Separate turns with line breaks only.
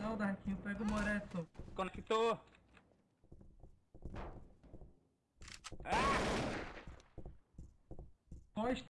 Não, Darkinho, pega o Moreto.
Conectou. Ah!
Pois.